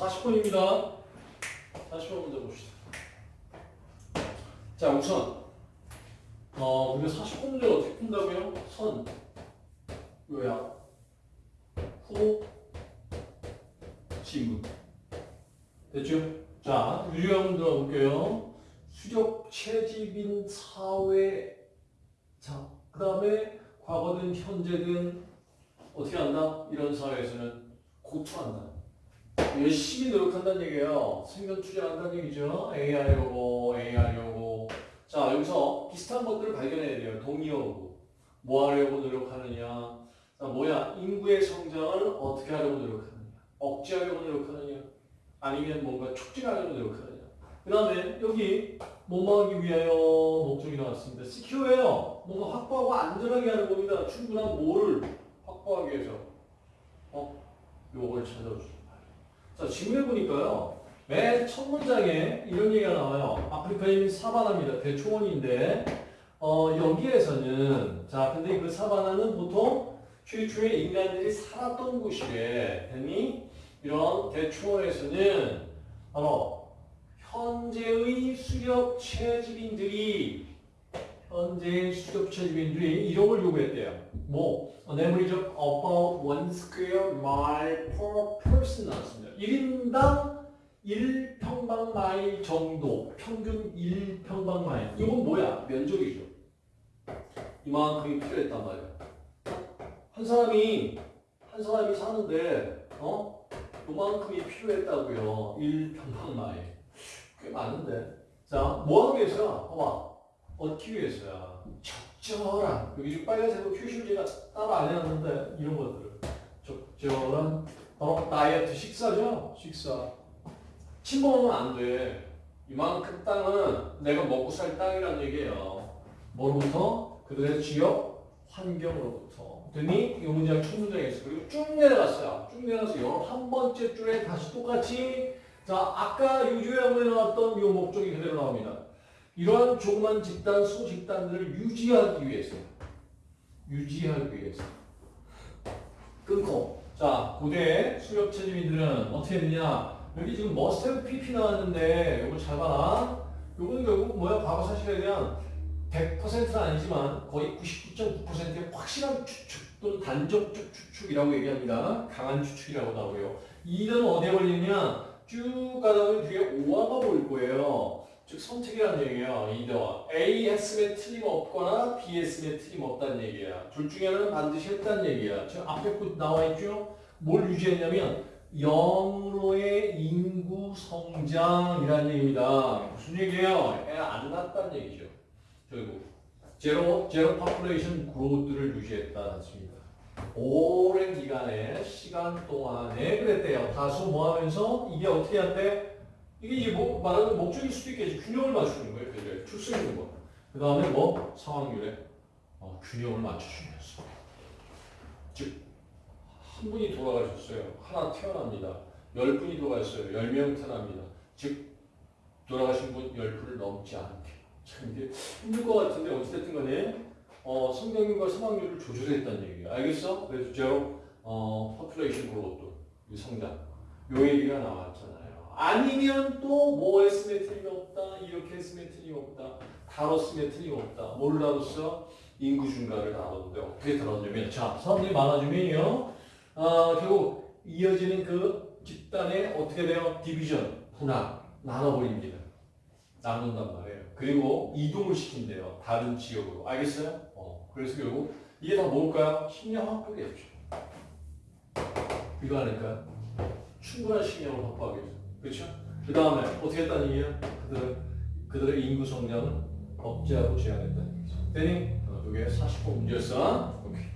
40번입니다. 40번 문제 봅시다. 자, 우선 어, 우리가 40번 문제를 어떻게 푼다고요? 선, 요약, 후, 지문. 됐죠? 자, 유리한 문 들어볼게요. 수력 채집인 사회. 자, 그 다음에 과거든 현재든 어떻게 한다? 이런 사회에서는 고투한다. 열심히 노력한다는 얘기예요. 생명 투자한다는 얘기죠. A 하려고, A 하려고. 자, 여기서 비슷한 것들을 발견해야 돼요. 동의어고. 뭐 하려고 노력하느냐. 자, 뭐야? 인구의 성장을 어떻게 하려고 노력하느냐. 억제하려고 노력하느냐. 아니면 뭔가 촉진하려고 노력하느냐. 그 다음에 여기 뭐뭐 하기 위하여 목적이 나왔습니다. 시큐어예요. 뭔가 확보하고 안전하게 하는 겁니다. 충분한 뭐를 확보하기 위해서. 어? 요걸 찾아주는 자, 질문해 보니까요. 맨 첫 문장에 이런 얘기가 나와요. 아프리카인 사바나입니다. 대초원인데, 어, 여기에서는, 자, 근데 그 사바나는 보통 최초에 인간들이 살았던 곳이래. 됐니? 이런 대초원에서는 바로 현재의 수렵 채집인들이 현재의 수렵 채집인들이 이름을 요구했대요. 뭐, an average of about square mile per person 나왔습니다. 1인당 1평방 마일 정도, 평균 1평방 마일. 이건 뭐야? 면적이죠. 이만큼이 필요했단 말이야. 한 사람이, 한 사람이 사는데, 어? 요만큼이 필요했다고요. 1평방 마일. 꽤 많은데. 자, 뭐 하기 위해서야? 봐봐. 얻기 위해서야. 적절한. 여기 지금 빨간색으로 표시를 제가 따로 안 해놨는데, 이런 것들을. 적절한, 어, 다이어트 식사죠? 식사. 침범하면 안 돼. 이만큼 땅은 내가 먹고 살 땅이란 얘기예요. 뭐로부터? 그들의 지역 환경으로부터. 됐니? 이 문장에 있어. 그리고 쭉 내려갔어요. 쭉 내려가서 요한 번째 줄에 다시 똑같이 자 아까 유주양문에 나왔던 이 목적이 그대로 나옵니다. 이러한 조그만 집단, 소집단들을 유지하기 위해서 유지하기 위해서. 끊고. 자 고대 수렵 체집인들은 어떻게 했느냐? 여기 지금 have pp 나왔는데 이거 잘 봐라 이거는 결국 뭐야? 과거 사실에 대한 100%는 아니지만 거의 99.9%의 확실한 추측 또는 단적적 추측이라고 얘기합니다. 강한 추측이라고 나오고요. either는 어디에 걸리느냐? 쭉 가다 보면 뒤에 or가 보일 거예요 즉 선택이라는 얘기예요 either A 했으면 틀림없거나 B 했으면 틀림없다는 얘기야 둘 중에 하나는 반드시 했다는 얘기야 지금 앞에 거 나와 있죠 뭘 유지했냐면 영으로의 인구 성장이라는 얘기입니다. 무슨 얘기예요? 애 안 낳았다는 얘기죠. 결국 zero zero population growth를 유지했다는 뜻입니다. 오랜 기간의 시간 동안에 그랬대요. 다수 모하면서 이게 어떻게 한대? 이게 뭐 말하는 목적일 수도 있겠지. 균형을 맞추는 거예요. 그래 있는 거. 그 다음에 뭐 상황률에 어, 균형을 맞춰주면서 즉한 분이 돌아가셨어요. 하나 태어납니다. 열 분이 돌아가셨어요. 열 명 태어납니다. 즉 돌아가신 분 열 분을 넘지 않게. 참 이게 힘들 것 같은데 어찌됐든 간에 어, 성장률과 사망률을 조절했다는 얘기예요. 알겠어? 그래서 제로 어, population growth, 이 성장. 요 얘기가 나왔잖아요. 아니면 또 뭐 했으면 틀림없다. 이렇게 했으면 틀림없다. 다뤘으면 틀림없다. 뭘 다뤘어? 인구 증가를 다뤘는데 어떻게 다뤘냐면 자, 사람들이 많아지면요. 아, 결국 이어지는 그 집단의 어떻게 돼요? 디비전, 분화, 나눠버립니다. 나눈단 말이에요. 그리고 이동을 시킨대요. 다른 지역으로. 알겠어요? 어, 그래서 결국 이게 다 뭘까요? 식량 확보겠죠. 이거 아닐까요? 충분한 식량을 확보하기 위해서. 그렇죠? 그 다음에 어떻게 했다는 얘기야? 그들은, 그들의 인구 성장은 억제하고 제한했다는 얘기죠. 되니? 어, 이게 40번 문제였어. 오케이.